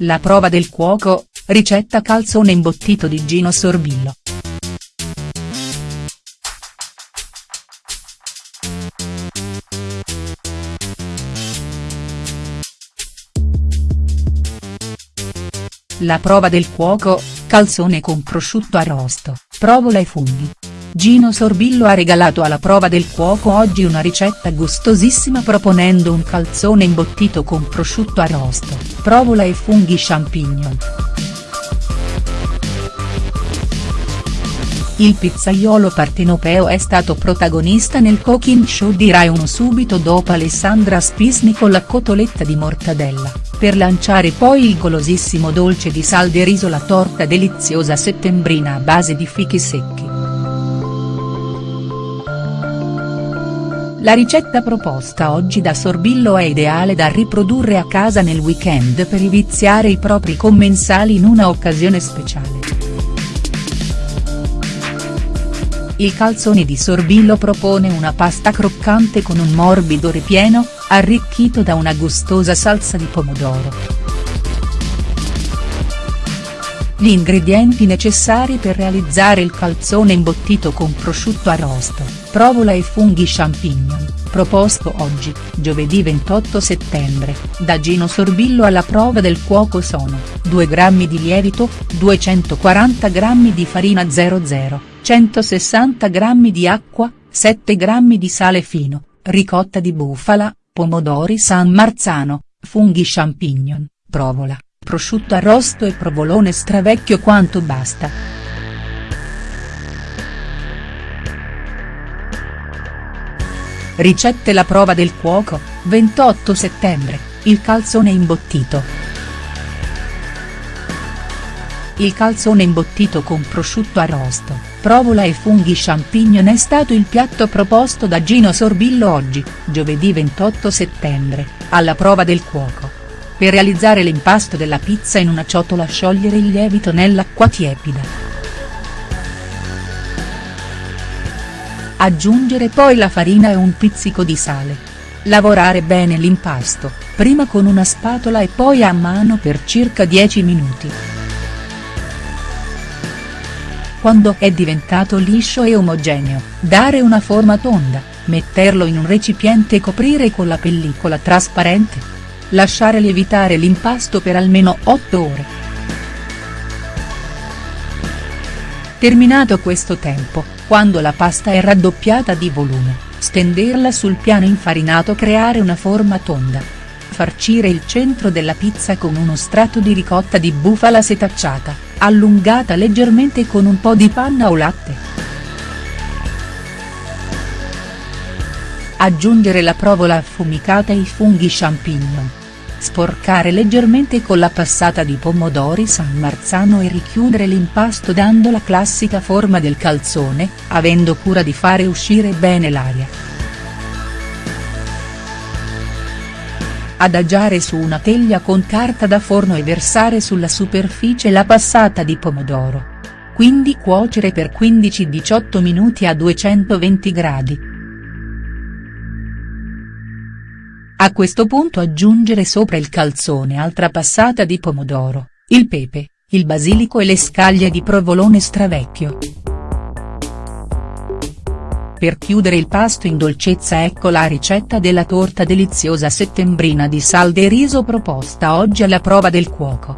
La prova del cuoco, ricetta calzone imbottito di Gino Sorbillo. La prova del cuoco, calzone con prosciutto arrosto, provola e funghi. Gino Sorbillo ha regalato alla prova del cuoco oggi una ricetta gustosissima proponendo un calzone imbottito con prosciutto arrosto, provola e funghi champignon. Il pizzaiolo partenopeo è stato protagonista nel cooking show di Rai 1 subito dopo Alessandra Spisni con la cotoletta di mortadella, per lanciare poi il golosissimo dolce di sal de riso la torta deliziosa settembrina a base di fichi secchi. La ricetta proposta oggi da Sorbillo è ideale da riprodurre a casa nel weekend per viziare i propri commensali in una occasione speciale. Il calzone di Sorbillo propone una pasta croccante con un morbido ripieno, arricchito da una gustosa salsa di pomodoro. Gli ingredienti necessari per realizzare il calzone imbottito con prosciutto arrosto, provola e funghi champignon, proposto oggi, giovedì 28 settembre, da Gino Sorbillo alla prova del cuoco sono, 2 g di lievito, 240 g di farina 00, 160 g di acqua, 7 g di sale fino, ricotta di bufala, pomodori San Marzano, funghi champignon, provola prosciutto arrosto e provolone stravecchio quanto basta. Ricette La prova del cuoco, 28 settembre, il calzone imbottito. Il calzone imbottito con prosciutto arrosto, provola e funghi champignon è stato il piatto proposto da Gino Sorbillo oggi, giovedì 28 settembre, alla prova del cuoco. Per realizzare l'impasto della pizza in una ciotola sciogliere il lievito nell'acqua tiepida. Aggiungere poi la farina e un pizzico di sale. Lavorare bene l'impasto, prima con una spatola e poi a mano per circa 10 minuti. Quando è diventato liscio e omogeneo, dare una forma tonda, metterlo in un recipiente e coprire con la pellicola trasparente. Lasciare lievitare l'impasto per almeno 8 ore. Terminato questo tempo, quando la pasta è raddoppiata di volume, stenderla sul piano infarinato creare una forma tonda. Farcire il centro della pizza con uno strato di ricotta di bufala setacciata, allungata leggermente con un po' di panna o latte. Aggiungere la provola affumicata e i funghi champignon. Sporcare leggermente con la passata di pomodori San Marzano e richiudere l'impasto dando la classica forma del calzone, avendo cura di fare uscire bene l'aria. Adagiare su una teglia con carta da forno e versare sulla superficie la passata di pomodoro. Quindi cuocere per 15-18 minuti a 220 gradi. A questo punto aggiungere sopra il calzone altra passata di pomodoro, il pepe, il basilico e le scaglie di provolone stravecchio. Per chiudere il pasto in dolcezza ecco la ricetta della torta deliziosa settembrina di sal de riso proposta oggi alla prova del cuoco.